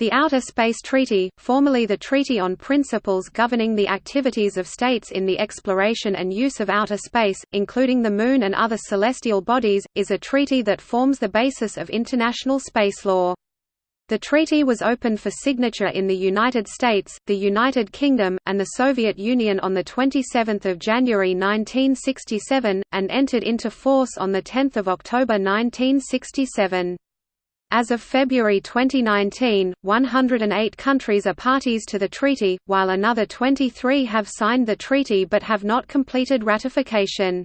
The Outer Space Treaty, formerly the Treaty on Principles Governing the Activities of States in the Exploration and Use of Outer Space, including the Moon and other celestial bodies, is a treaty that forms the basis of international space law. The treaty was opened for signature in the United States, the United Kingdom, and the Soviet Union on 27 January 1967, and entered into force on 10 October 1967. As of February 2019, 108 countries are parties to the treaty, while another 23 have signed the treaty but have not completed ratification.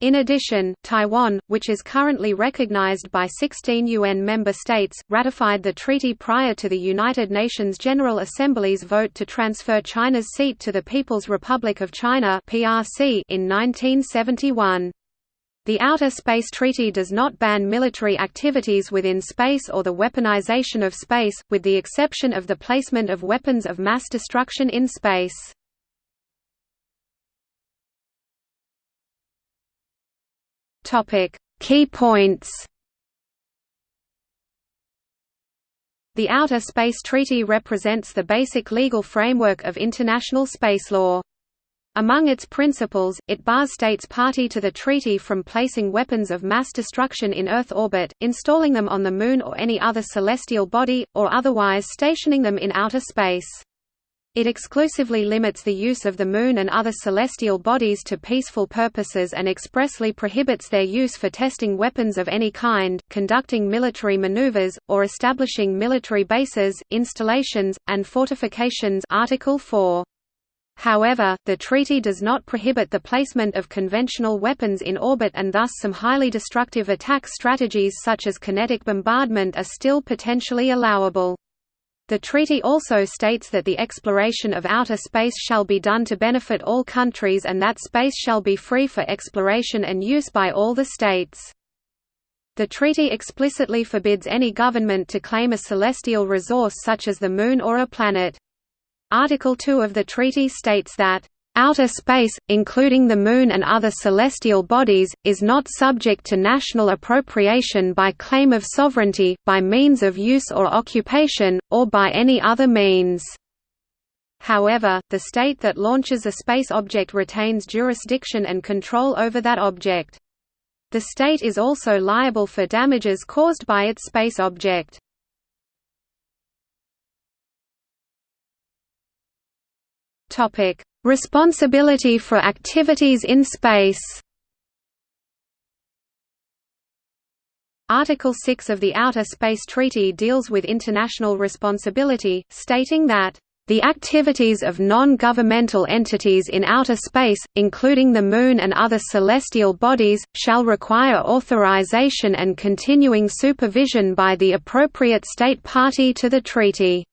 In addition, Taiwan, which is currently recognized by 16 UN member states, ratified the treaty prior to the United Nations General Assembly's vote to transfer China's seat to the People's Republic of China in 1971. The Outer Space Treaty does not ban military activities within space or the weaponization of space, with the exception of the placement of weapons of mass destruction in space. Key points The Outer Space Treaty represents the basic legal framework of international space law. Among its principles, it bars states party to the treaty from placing weapons of mass destruction in Earth orbit, installing them on the Moon or any other celestial body, or otherwise stationing them in outer space. It exclusively limits the use of the Moon and other celestial bodies to peaceful purposes and expressly prohibits their use for testing weapons of any kind, conducting military maneuvers, or establishing military bases, installations, and fortifications Article 4. However, the treaty does not prohibit the placement of conventional weapons in orbit and thus some highly destructive attack strategies such as kinetic bombardment are still potentially allowable. The treaty also states that the exploration of outer space shall be done to benefit all countries and that space shall be free for exploration and use by all the states. The treaty explicitly forbids any government to claim a celestial resource such as the Moon or a planet. Article 2 of the treaty states that Outer space, including the Moon and other celestial bodies, is not subject to national appropriation by claim of sovereignty, by means of use or occupation, or by any other means. However, the state that launches a space object retains jurisdiction and control over that object. The state is also liable for damages caused by its space object. Topic: Responsibility for activities in space. Article 6 of the Outer Space Treaty deals with international responsibility, stating that the activities of non-governmental entities in outer space, including the Moon and other celestial bodies, shall require authorization and continuing supervision by the appropriate state party to the treaty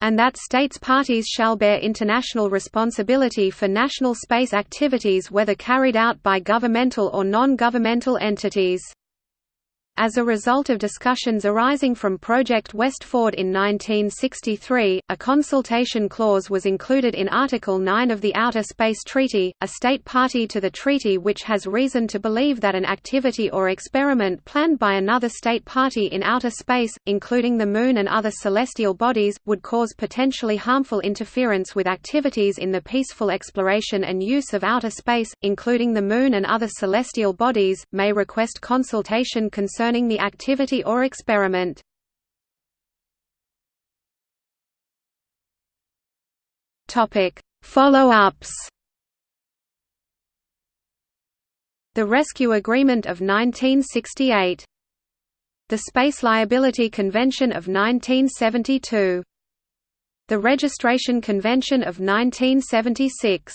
and that states parties shall bear international responsibility for national space activities whether carried out by governmental or non-governmental entities. As a result of discussions arising from Project Westford in 1963, a consultation clause was included in Article 9 of the Outer Space Treaty, a state party to the treaty which has reason to believe that an activity or experiment planned by another state party in outer space, including the Moon and other celestial bodies, would cause potentially harmful interference with activities in the peaceful exploration and use of outer space, including the Moon and other celestial bodies, may request consultation concerning concerning the activity or experiment. Follow-ups. The Rescue Agreement of 1968 The Space Liability Convention of 1972 The Registration Convention of 1976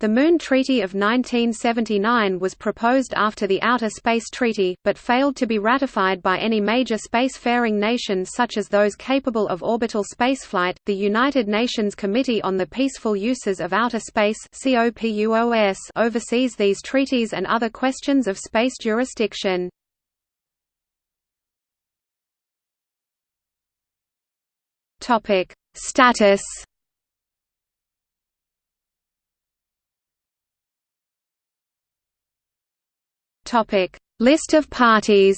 the Moon Treaty of 1979 was proposed after the Outer Space Treaty, but failed to be ratified by any major spacefaring nation such as those capable of orbital spaceflight. The United Nations Committee on the Peaceful Uses of Outer Space oversees these treaties and other questions of space jurisdiction. Status Topic: List of parties.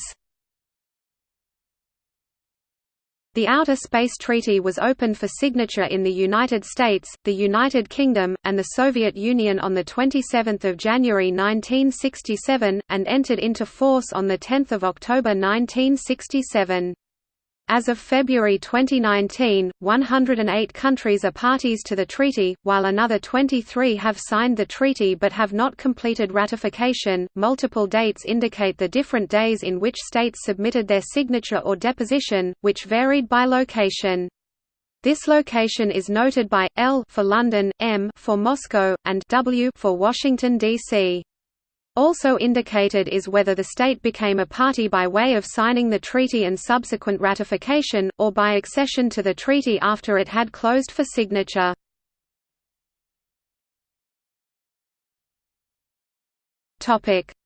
The Outer Space Treaty was opened for signature in the United States, the United Kingdom, and the Soviet Union on 27 January 1967, and entered into force on 10 October 1967. As of February 2019, 108 countries are parties to the treaty, while another 23 have signed the treaty but have not completed ratification. Multiple dates indicate the different days in which states submitted their signature or deposition, which varied by location. This location is noted by L for London, M for Moscow, and W for Washington D.C. Also indicated is whether the state became a party by way of signing the treaty and subsequent ratification, or by accession to the treaty after it had closed for signature.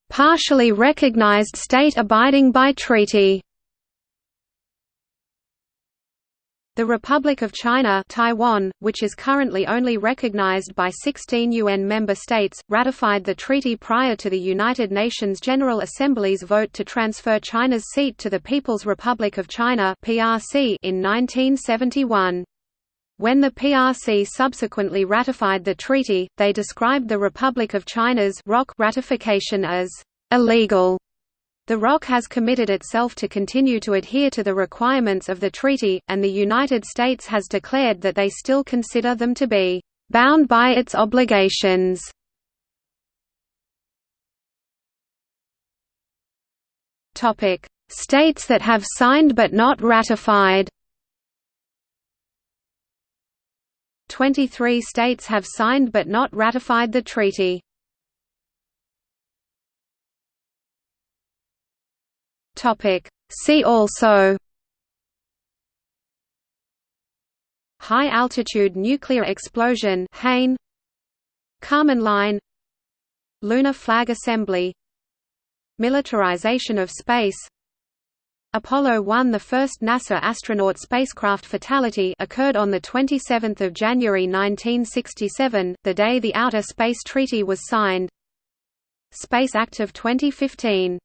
Partially recognized state abiding by treaty The Republic of China Taiwan, which is currently only recognized by 16 UN member states, ratified the treaty prior to the United Nations General Assembly's vote to transfer China's seat to the People's Republic of China in 1971. When the PRC subsequently ratified the treaty, they described the Republic of China's ratification as illegal the ROC has committed itself to continue to adhere to the requirements of the treaty, and the United States has declared that they still consider them to be bound by its obligations. Topic: States that have signed but not ratified 23 states have signed but not ratified the treaty. Topic. See also. High altitude nuclear explosion HANE. Kármán line. Lunar flag assembly. Militarization of space. Apollo 1 The first NASA astronaut spacecraft fatality occurred on 27 January 1967, the day the Outer Space Treaty was signed. Space Act of 2015